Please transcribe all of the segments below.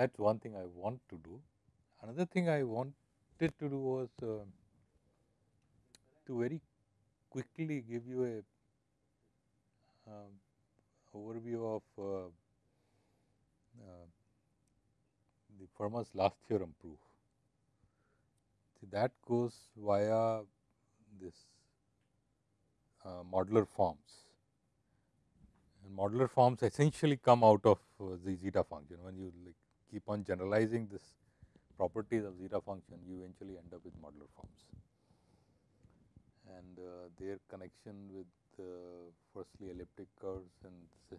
that is one thing I want to do. Another thing I wanted to do was uh, to very quickly give you a um, overview of uh, uh, the Fermat's last theorem proof. See that goes via this uh, modular forms and modular forms essentially come out of uh, the zeta function. When you like keep on generalizing this properties of zeta function, you eventually end up with modular forms. And uh, their connection with uh, firstly elliptic curves and se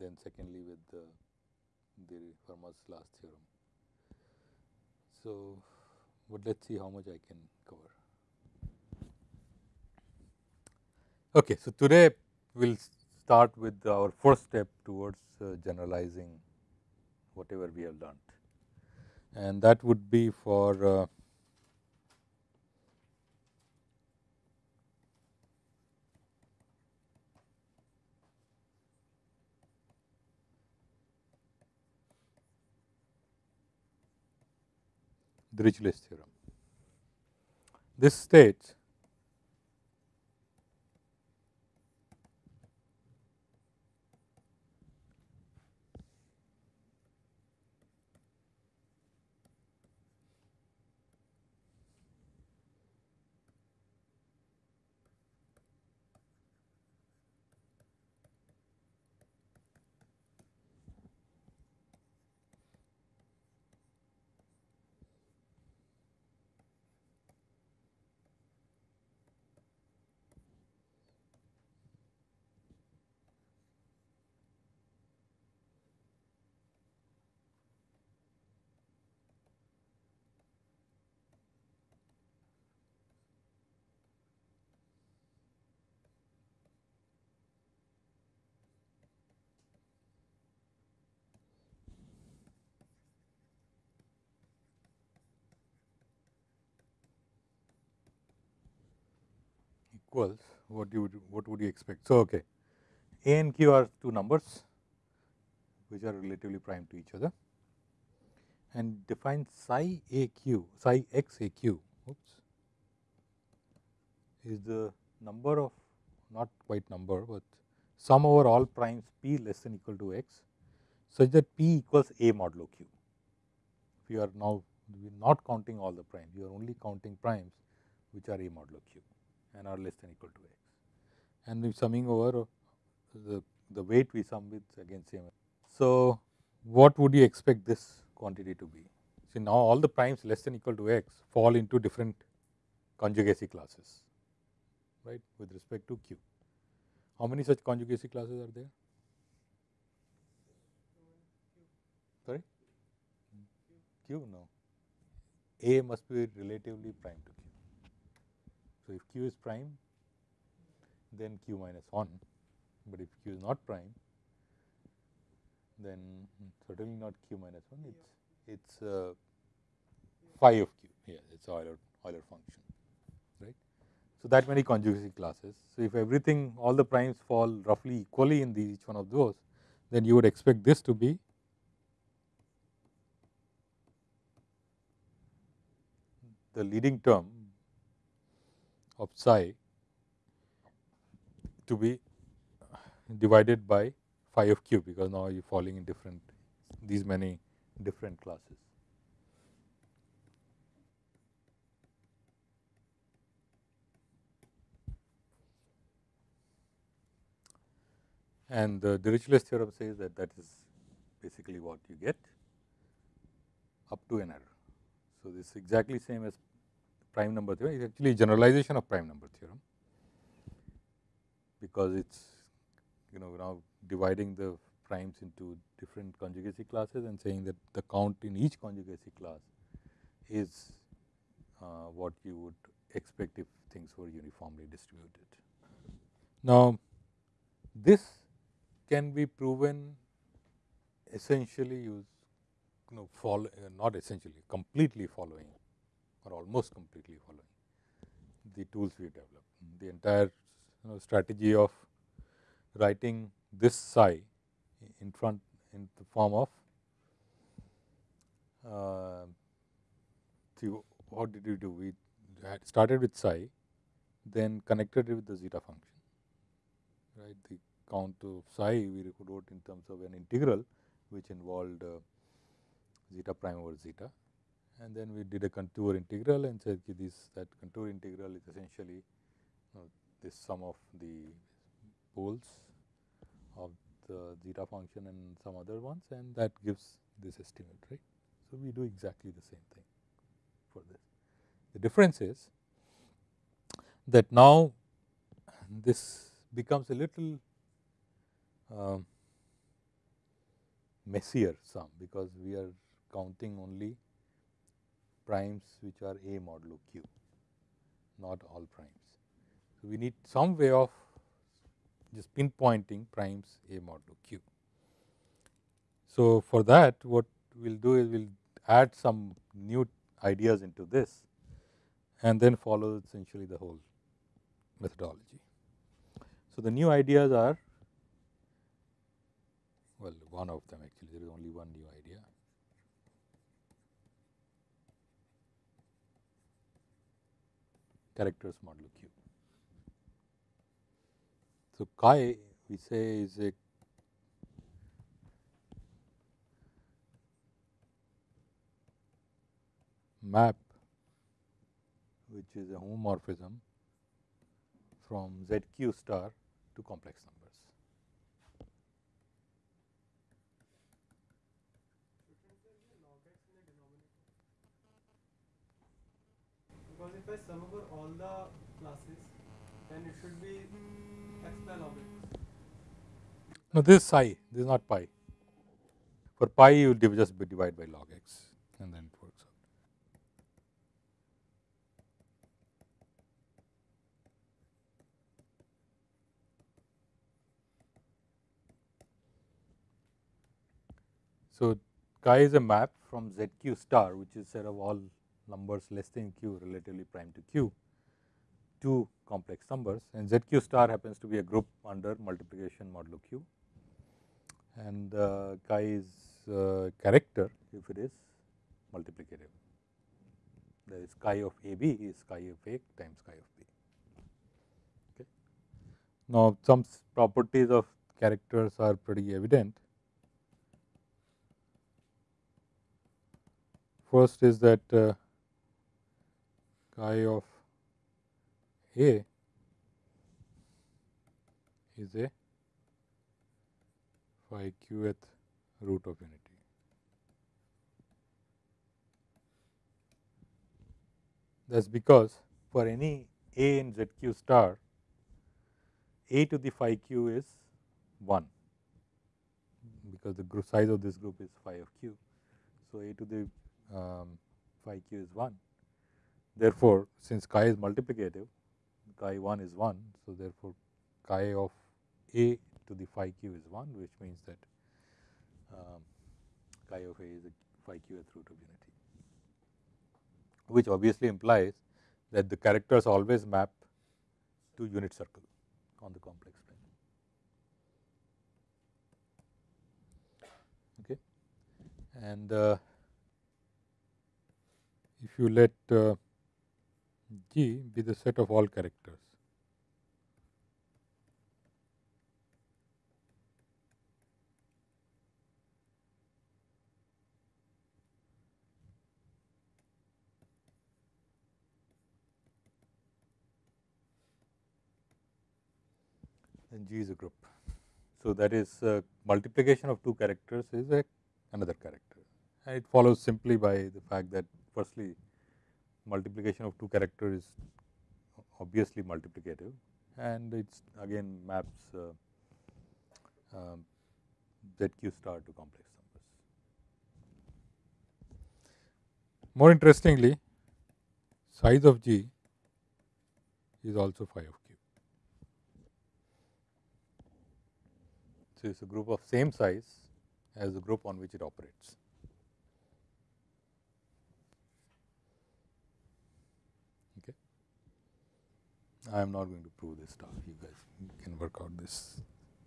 then secondly with the, the Fermat's last theorem. So, but let us see how much I can cover. Okay, so today we will start with our first step towards uh, generalizing whatever we have learnt and that would be for uh, Dirichlet's theorem. This states equals what you would what would you expect. So, okay. A and Q are two numbers which are relatively prime to each other and define psi a q psi x a q oops, is the number of not quite number, but sum over all primes p less than equal to x such that p equals a modulo q. If you are now not counting all the primes, you are only counting primes which are a modulo q and are less than equal to x. And we summing over the, the weight we sum with against same. So, what would you expect this quantity to be? See now all the primes less than equal to x fall into different conjugacy classes right with respect to q. How many such conjugacy classes are there? Sorry? Q no. A must be relatively prime to Q. So, if q is prime then q minus 1, but if q is not prime then certainly not q minus 1 it's it's uh, phi of q yeah it's Euler Euler function right. So, that many conjugacy classes. So, if everything all the primes fall roughly equally in each one of those then you would expect this to be the leading term of psi to be divided by phi of q because now you are falling in different these many different classes. And the Dirichlet's theorem says that that is basically what you get up to an error. So, this is exactly same as prime number theorem is actually generalization of prime number theorem because it is you know now dividing the primes into different conjugacy classes and saying that the count in each conjugacy class is uh, what you would expect if things were uniformly distributed. Now, this can be proven essentially use you know follow uh, not essentially completely following or almost completely following the tools we developed. The entire you know, strategy of writing this psi in front in the form of uh, see what did we do? We had started with psi, then connected it with the zeta function, right? The count of psi we wrote in terms of an integral which involved uh, zeta prime over zeta and then we did a contour integral and said this that contour integral is essentially you know, this sum of the poles of the zeta function and some other ones and that gives this estimate right. So, we do exactly the same thing for this. The difference is that now this becomes a little um, messier sum because we are counting only primes which are A modulo q, not all primes. So, we need some way of just pinpointing primes A modulo q. So, for that what we will do is we will add some new ideas into this and then follow essentially the whole methodology. So, the new ideas are well one of them actually there is only one new idea characters modulo q. So, chi we say is a map which is a homomorphism from zq star to complex numbers. Because if I sum over all the classes, then it should be by log x. No, this is psi, this is not pi. For pi, you will just be divide by log x and then it works out. So, chi is a map from zq star which is set of all numbers less than q relatively prime to q two complex numbers and zq star happens to be a group under multiplication modulo q and uh, chi is uh, character if it is multiplicative. That is chi of a b is chi of a times chi of b. Okay. Now, some properties of characters are pretty evident. First is that uh, chi of a is a phi qth root of unity. That is because for any a in zq star, a to the phi q is 1 because the group size of this group is phi of q. So, a to the um, phi q is 1. Therefore, since chi is multiplicative, chi 1 is 1. So, therefore, chi of a to the phi q is 1 which means that um, chi of a is a phi qth root of unity, which obviously implies that the characters always map to unit circle on the complex plane. Okay. And uh, if you let uh, G be the set of all characters. Then G is a group. So, that is uh, multiplication of two characters is a another character. And it follows simply by the fact that firstly multiplication of two characters is obviously multiplicative and it again maps uh, um, zq star to complex numbers. More interestingly, size of G is also phi of q. So, it is a group of same size as the group on which it operates. I am not going to prove this stuff, you guys can work out this.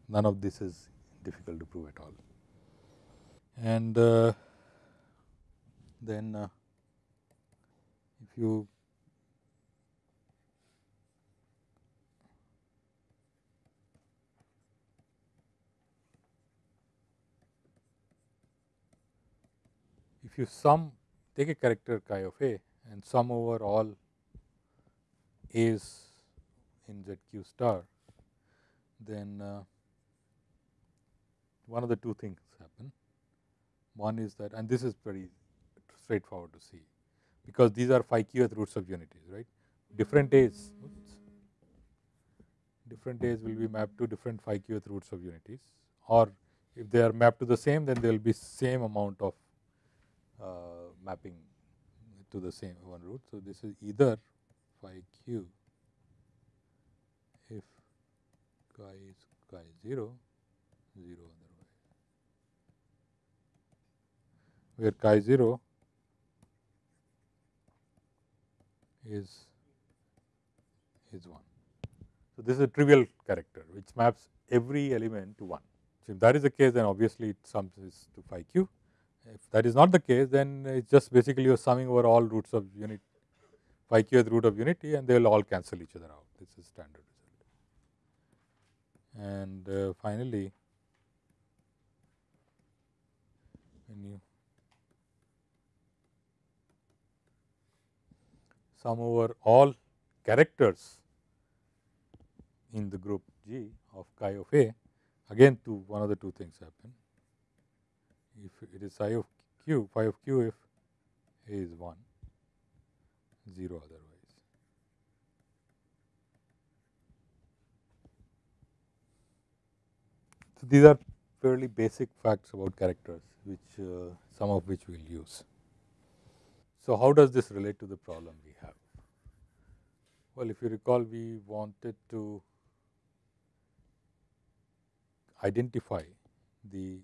None of this is difficult to prove at all. And uh, then uh, if you if you sum take a character chi of a and sum over all a's in zq star, then uh, one of the two things happen. One is that and this is very straightforward to see, because these are phi qth roots of unities right. Different a's oops, different a's will be mapped to different phi qth roots of unities or if they are mapped to the same then there will be same amount of uh, mapping to the same one root. So, this is either phi q if chi is chi 0, 0 otherwise, where chi 0 is is 1. So, this is a trivial character which maps every element to 1. So, if that is the case then obviously it sums to phi q if that is not the case, then it's just basically you're summing over all roots of unit phi q qth root of unity and they will all cancel each other out. This is standard. And uh, finally, when you sum over all characters in the group G of chi of A, again two one of the two things happen if it is psi of q, phi of q if a is 1, 0 otherwise. So, these are fairly basic facts about characters which uh, some of which we will use. So, how does this relate to the problem we have? Well, if you recall we wanted to identify the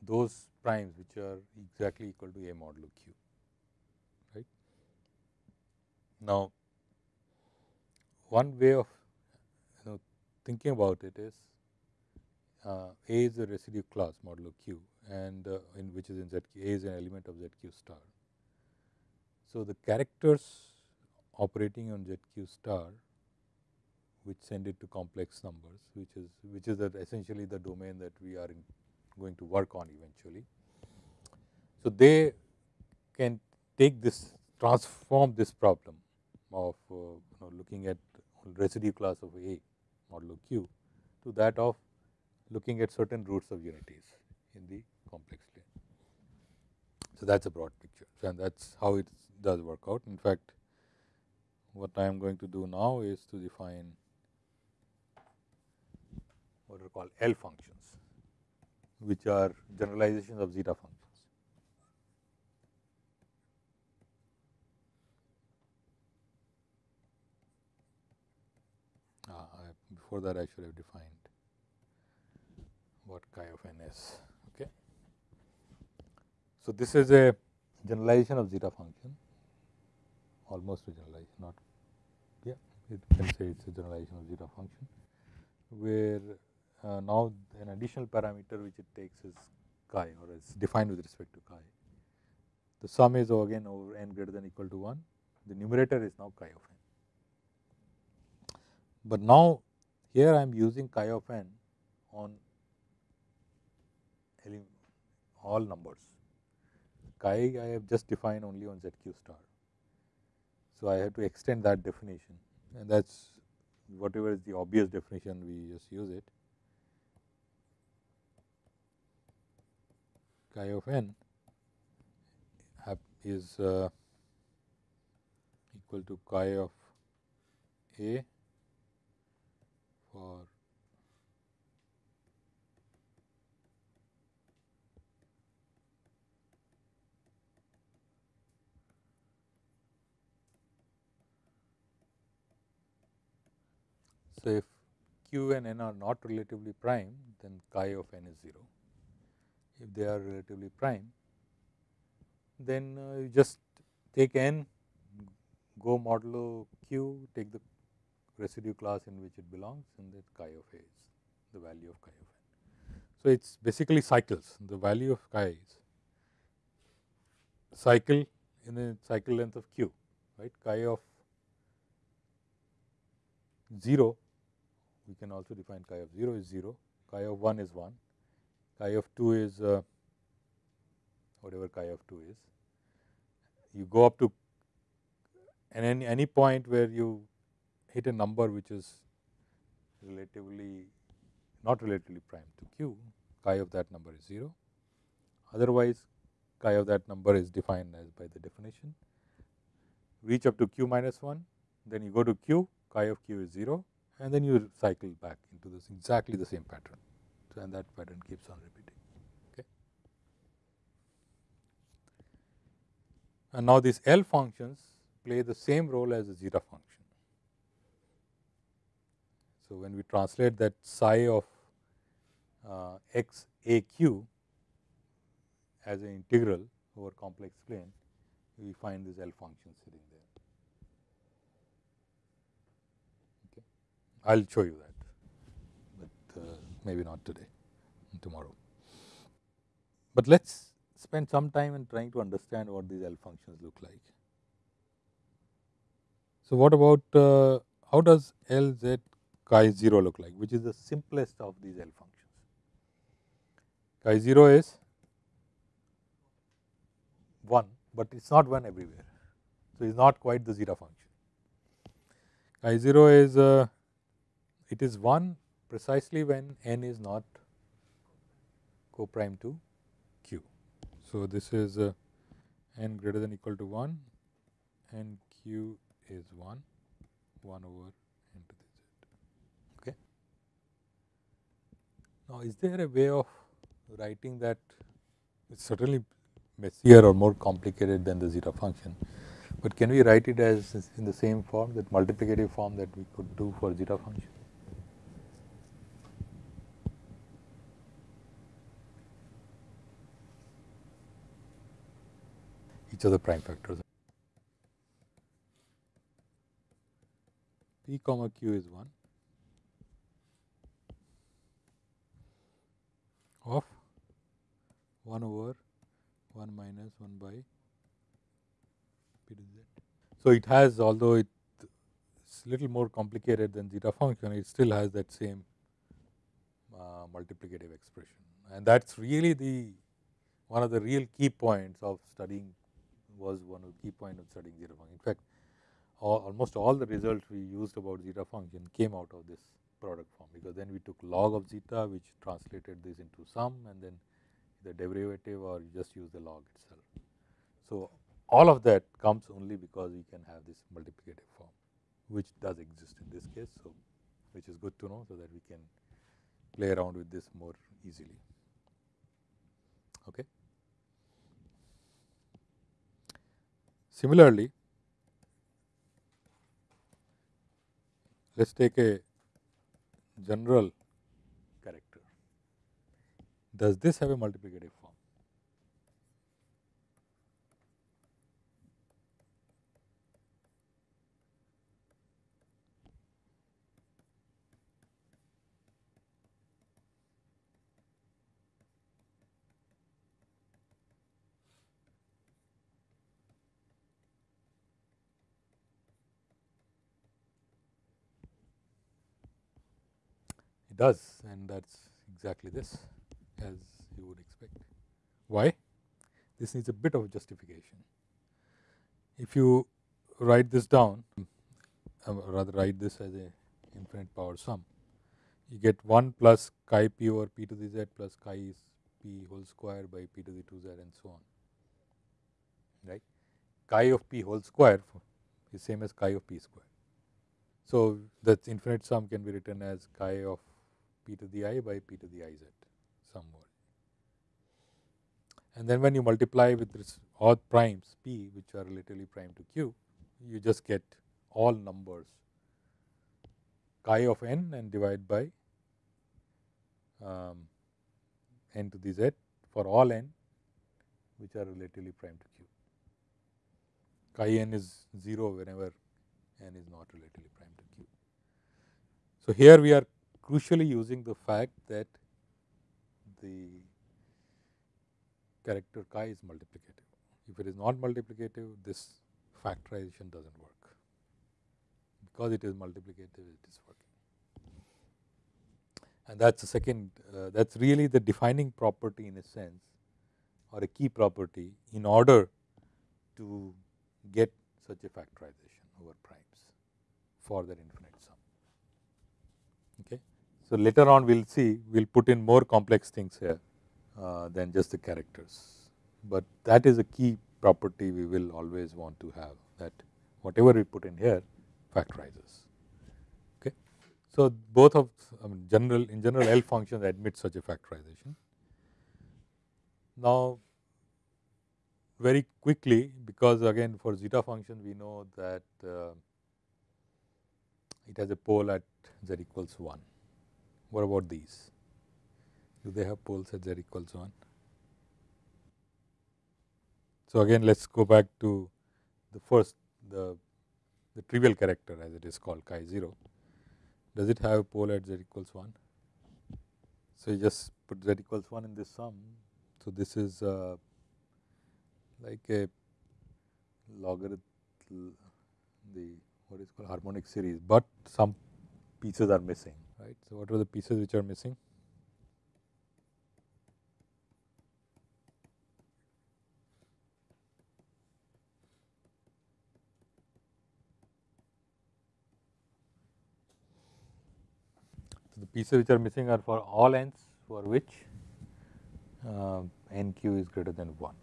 those primes which are exactly equal to a modulo q right. Now, one way of thinking about it is uh, A is a residue class modulo q and uh, in which is in ZQ, A is an element of ZQ star. So, the characters operating on ZQ star which send it to complex numbers which is which is essentially the domain that we are in going to work on eventually. So, they can take this transform this problem of uh, you know looking at residue class of A modulo Q to that of looking at certain roots of unities in the complex plane. So, that is a broad picture and that is how it does work out. In fact, what I am going to do now is to define what are called L functions which are generalizations of zeta functions. Before that I should have defined what chi of n is. Okay. So, this is a generalization of zeta function almost a generalization not yeah it can say it is a generalization of zeta function where uh, now an additional parameter which it takes is chi or is defined with respect to chi. The sum is again over n greater than equal to 1, the numerator is now chi of n. But now here I am using chi of n on all numbers, chi I have just defined only on zq star. So, I have to extend that definition and that is whatever is the obvious definition we just use it. chi of n is uh, equal to chi of a for So, if q and n are not relatively prime then chi of n is 0 if they are relatively prime, then uh, you just take n, go modulo q, take the residue class in which it belongs and that chi of a is the value of chi of n. So, it is basically cycles, the value of chi is cycle in the cycle length of q, right? Chi of 0, we can also define chi of 0 is 0, chi of 1 is 1, chi of 2 is uh, whatever chi of 2 is. You go up to and any, any point where you hit a number which is relatively not relatively prime to q, chi of that number is 0. Otherwise, chi of that number is defined as by the definition. Reach up to q minus 1, then you go to q, chi of q is 0 and then you cycle back into this exactly the same pattern. So, and that pattern keeps on repeating. Okay. And now these L functions play the same role as the zeta function. So, when we translate that psi of uh, x a q as an integral over complex plane, we find this L function sitting there. Okay. I will show you that, but uh, maybe not today, tomorrow. But let us spend some time in trying to understand what these L functions look like. So, what about uh, how does L z chi 0 look like, which is the simplest of these L functions. Chi 0 is 1, but it is not 1 everywhere. So, it is not quite the zeta function. Chi 0 is uh, it is 1 precisely when n is not co-prime to q. So, this is uh, n greater than equal to 1 and q is 1, 1 over n to the z. Okay. Now, is there a way of writing that it is certainly messier or more complicated than the zeta function, but can we write it as in the same form that multiplicative form that we could do for zeta function? Each of the prime factors. P comma q is 1 of 1 over 1 minus 1 by p to z. So, it has although it is little more complicated than zeta function, it still has that same uh, multiplicative expression and that is really the one of the real key points of studying was one of the key point of studying zeta function. In fact, all, almost all the results we used about zeta function came out of this product form, because then we took log of zeta which translated this into sum and then the derivative or just use the log itself. So, all of that comes only because we can have this multiplicative form which does exist in this case. So, which is good to know so that we can play around with this more easily. Okay. Similarly, let us take a general character. Does this have a multiplicative form? It does and that is exactly this as you would expect. Why? This needs a bit of justification. If you write this down, uh, rather write this as a infinite power sum, you get 1 plus chi p over p to the z plus chi p whole square by p to the 2 z and so on, right. Chi of p whole square is same as chi of p square. So, that infinite sum can be written as chi of p to the i by p to the i z somewhere. And then when you multiply with this odd primes p which are relatively prime to q, you just get all numbers chi of n and divide by um, n to the z for all n which are relatively prime to q. Chi n is 0 whenever n is not relatively prime to q. So, here we are crucially using the fact that the character chi is multiplicative. If it is not multiplicative, this factorization does not work. Because it is multiplicative, it is working. And that is the second, uh, that is really the defining property in a sense or a key property in order to get such a factorization over primes for that infinite. So, later on we will see, we will put in more complex things here uh, than just the characters, but that is a key property we will always want to have that whatever we put in here factorizes. Okay. So, both of I mean general in general L functions admit such a factorization. Now, very quickly because again for zeta function we know that uh, it has a pole at z equals 1. What about these? Do they have poles at z equals 1? So, again let us go back to the first the, the trivial character as it is called chi 0. Does it have a pole at z equals 1? So, you just put z equals 1 in this sum. So, this is uh, like a logarithm the what is called harmonic series, but some pieces are missing right. So, what are the pieces which are missing? So, the pieces which are missing are for all n's for which uh, n q is greater than 1.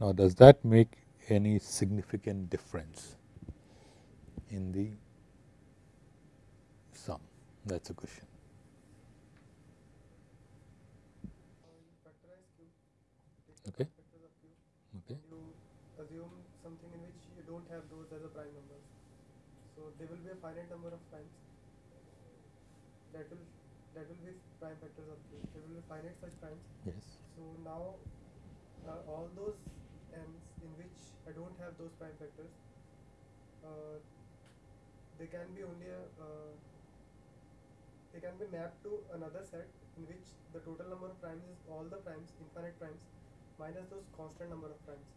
Now, does that make any significant difference in the sum? That is a question. Okay. Okay. you assume something in which you don't have those as a prime numbers. So there will be a finite number of primes. That will that will be prime factors of q. There will be finite such primes. Yes. So now uh, all those n's in which I don't have those prime factors, uh, they can be only a, uh, they can be mapped to another set in which the total number of primes is all the primes, infinite primes, minus those constant number of primes.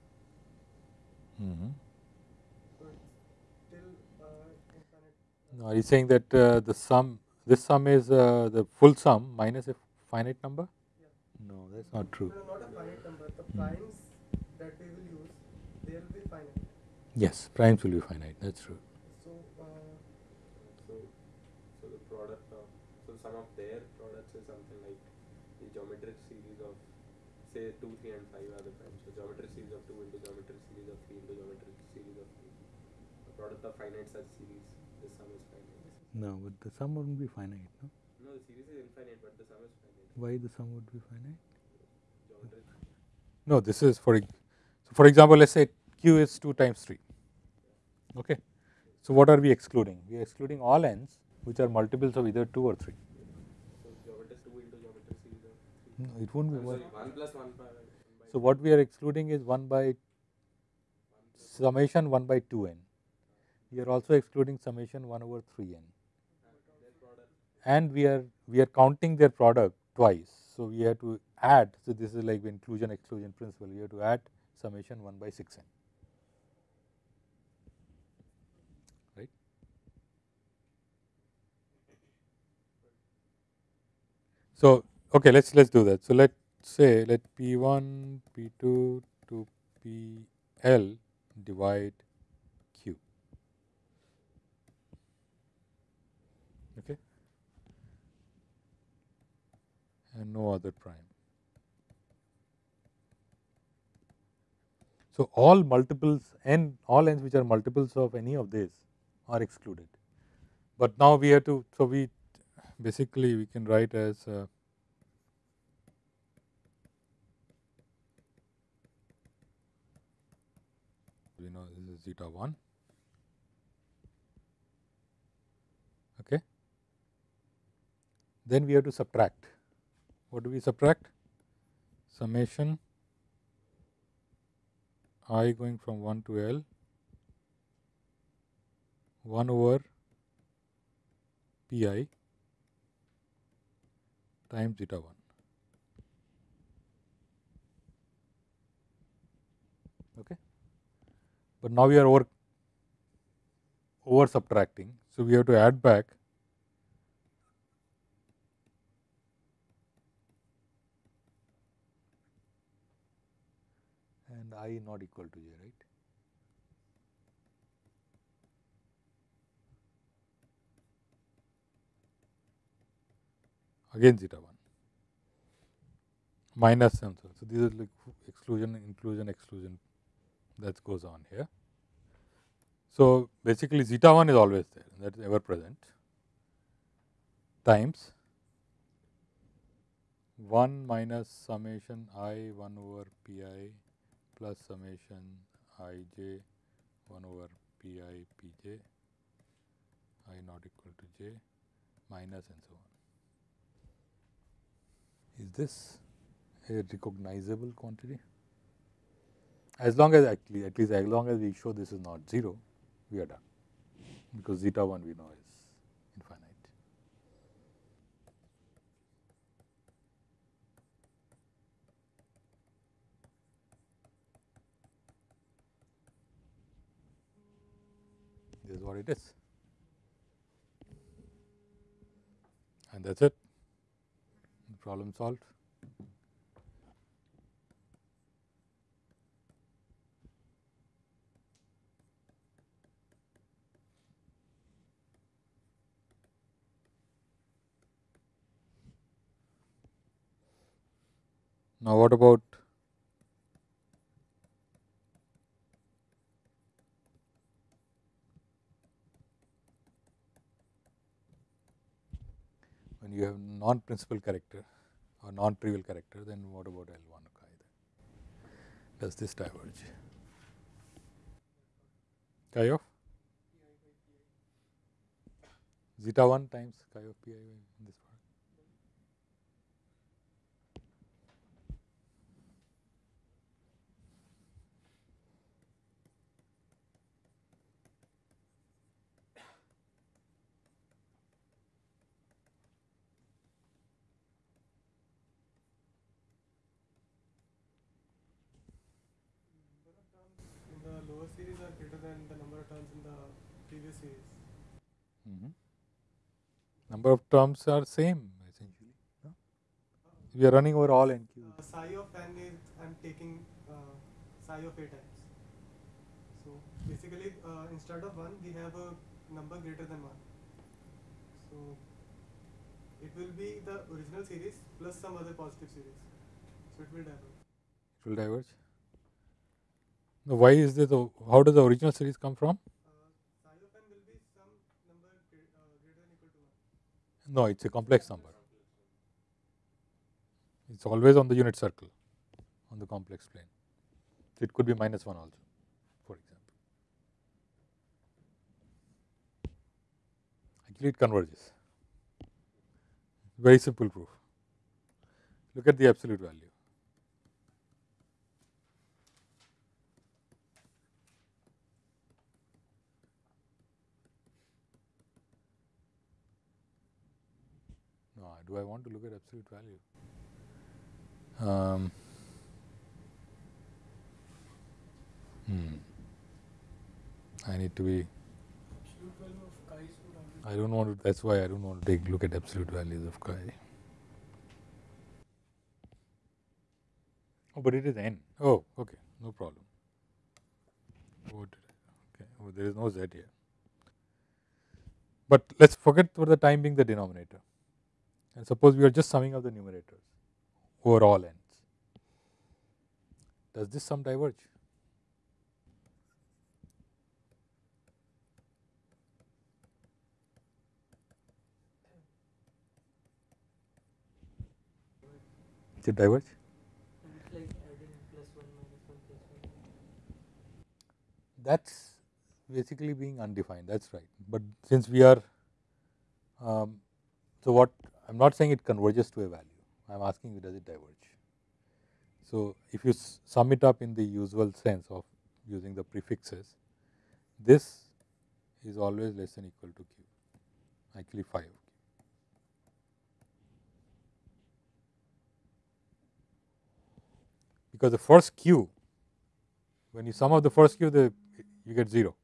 Mm -hmm. So it's still uh, infinite. Now, are you saying that uh, the sum, this sum is uh, the full sum minus a finite number? Yeah. No, that is not true. No, not a finite number. The primes that we will use, they will be finite. Yes, primes will be finite, that is true. So uh, So, so the product of so some of their products is something like the geometric series of say two, three, and five are the primes. So geometric series of two into geometric series of three into geometric series of three. The product of finite such series, the sum is finite. No, but the sum wouldn't be finite, no? No, the series is infinite, but the sum is finite. Why the sum would be finite? Geometric. No, this is for, so for example, let us say q is 2 times 3. Okay. So, what are we excluding? We are excluding all n's which are multiples of either 2 or 3. So geometric two into geometric series of three. No, it won't be Uh, one. sorry, one plus one by. One by So, what we are excluding is 1 by summation 1 by 2 n. We are also excluding summation 1 over 3 n. and. And we are we are counting their product twice. So, we have to add. So, this is like inclusion exclusion principle. We have to add summation 1 by 6 n. Right. So, okay, let's let's do that. So, let's say let P1, P2 to PL divide Q. Okay, and no other prime. So, all multiples n, all n's which are multiples of any of these are excluded. But now we have to, so we basically we can write as uh, we know this is zeta 1 okay. Then we have to subtract. What do we subtract? Summation i going from 1 to l. 1 over pi times zeta 1 Okay. But now we are over over subtracting. So, we have to add back and i not equal to j right. Again zeta 1 minus and so. So, this is like exclusion, inclusion, exclusion that goes on here. So, basically zeta 1 is always there that is ever present times 1 minus summation i 1 over p i plus summation i j 1 over p i p j i not equal to j minus and so on. Is this a recognizable quantity? As long as actually at least as long as we show this is not 0, we are done because zeta 1 we know is infinite. This is what it is. And that is it, problem solved. Now, what about when you have non principal character or non trivial character, then what about L 1 chi? Does this diverge? Chi of zeta 1 times chi of pi in this lower series are greater than the number of terms in the previous series. Mm -hmm. Number of terms are same essentially. No? We are running over all n Uh, psi of n is I am taking uh, psi of a times. So basically, uh, instead of one, we have a number greater than one. So it will be the original series plus some other positive series. So it will diverge. It will diverge. Now, why is this? How does the original series come from? No, it's a complex number. It's always on the unit circle on the complex plane. It could be minus 1 also, for example. Actually, it converges. Very simple proof. Look at the absolute value. Do I want to look at absolute value? Um, hmm. I need to be. I don't want to. That's why I don't want to take look at absolute values of chi. Oh, but it is n. Oh, okay, no problem. What? Okay, oh, there is no z here. But let's forget for the time being the denominator and suppose we are just summing up the numerators over all n's. Does this sum diverge? Does it diverge? That's basically being undefined, that's right. But since we are, um, so what I am not saying it converges to a value, I am asking you does it diverge. So, if you sum it up in the usual sense of using the prefixes, this is always less than equal to q, actually phi of. Because the first q when you sum up the first q, the you get 0.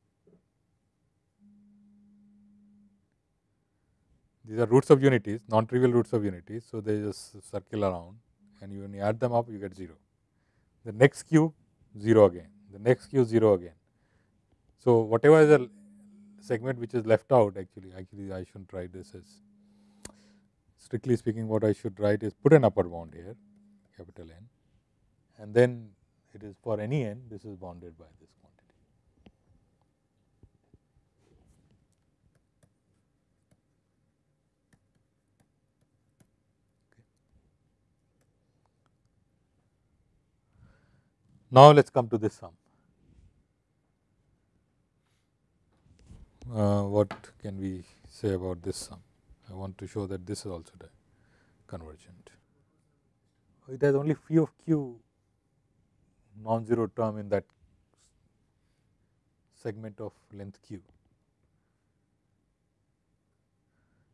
These are roots of unities, non-trivial roots of unities. So, they just circle around and you, when you add them up, you get 0. The next q 0 again, the next q 0 again. So, whatever is the segment which is left out actually, actually I shouldn't write this as strictly speaking what I should write is put an upper bound here capital N and then it is for any n this is bounded by this quantity. Now, let us come to this sum. Uh, what can we say about this sum? I want to show that this is also convergent. It has only phi of q non-zero term in that segment of length q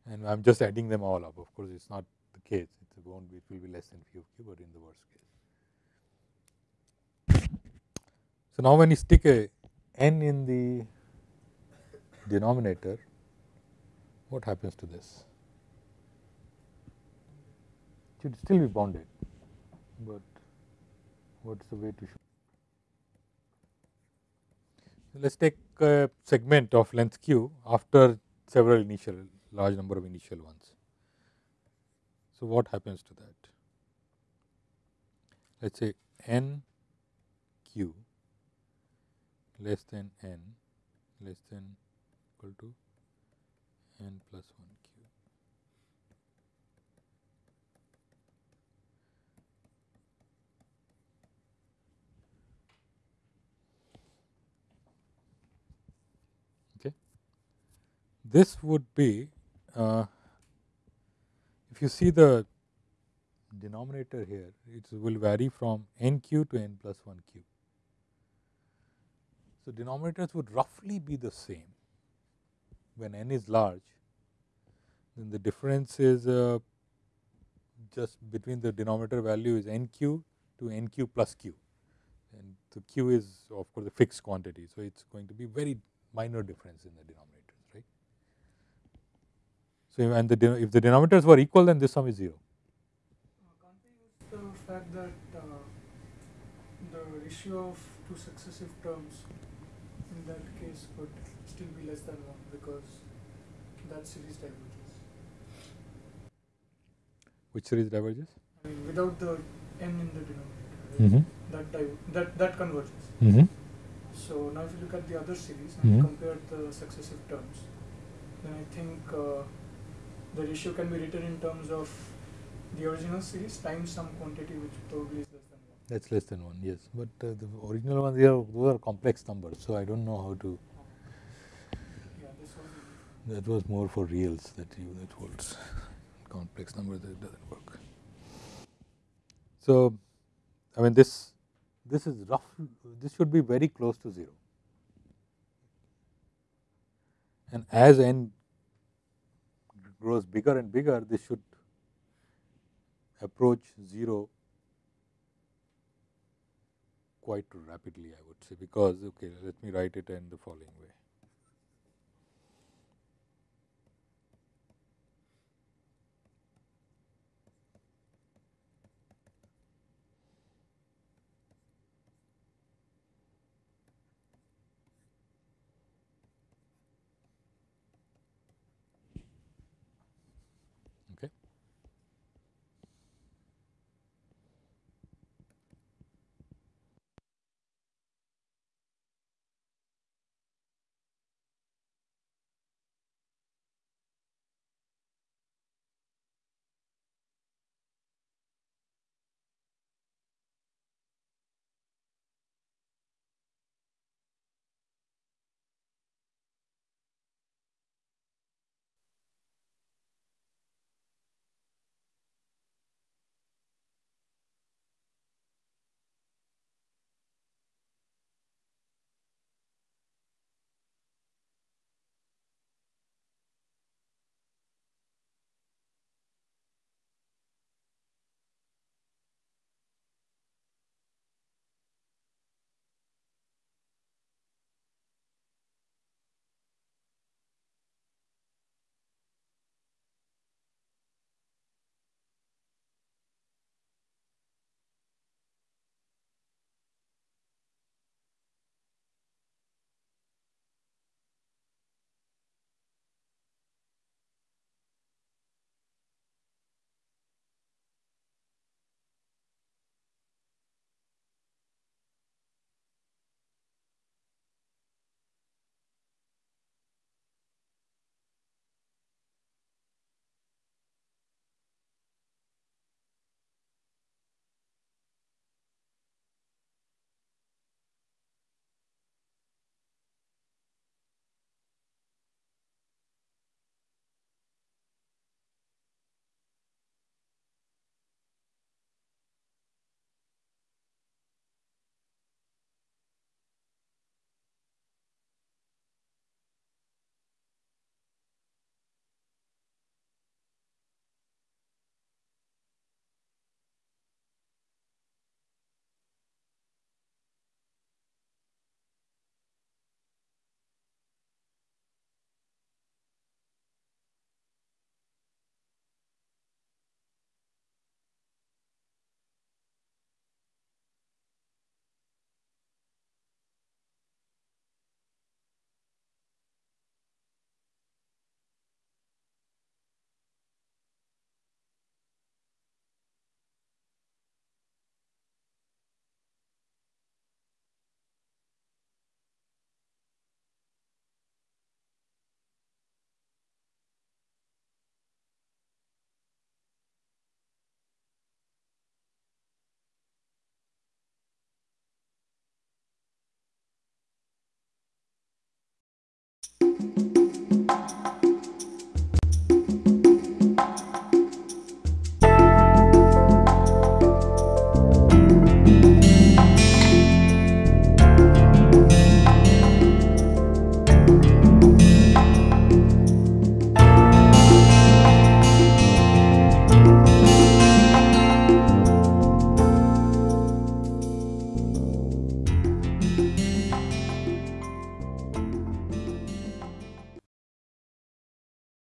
and I am just adding them all up of course, it is not the case it won't be it will be less than phi of q, but in the worst case. So, now when you stick a n in the denominator what happens to this? It should still be bounded, but what is the way to show? Let us take a segment of length q after several initial large number of initial ones. So, what happens to that? Let us say n q less than n less than equal to n plus 1 q. Okay. This would be uh, if you see the denominator here it will vary from n q to n plus 1 q. So, denominators would roughly be the same when n is large, then the difference is uh, just between the denominator value is n q to n q plus q and the q is of course a fixed quantity. So, it is going to be very minor difference in the denominators right. So, and the if the denominators were equal then this sum is 0. Uh, the fact that uh, the ratio of two successive terms in that case could still be less than 1 because that series diverges. Which series diverges? I mean without the n in the denominator, Mm -hmm. that, that, that converges. Mm -hmm. So now if you look at the other series and Mm -hmm. compare the successive terms, then I think uh, the ratio can be written in terms of the original series times some quantity which probably is less than 1. That is less than 1 yes, but uh, the original ones are those are complex numbers. So, I do not know how to that was more for reals that you that holds complex numbers that does not work. So, I mean this this is rough this should be very close to 0 and as n grows bigger and bigger this should approach 0 quite rapidly I would say because okay let me write it in the following way.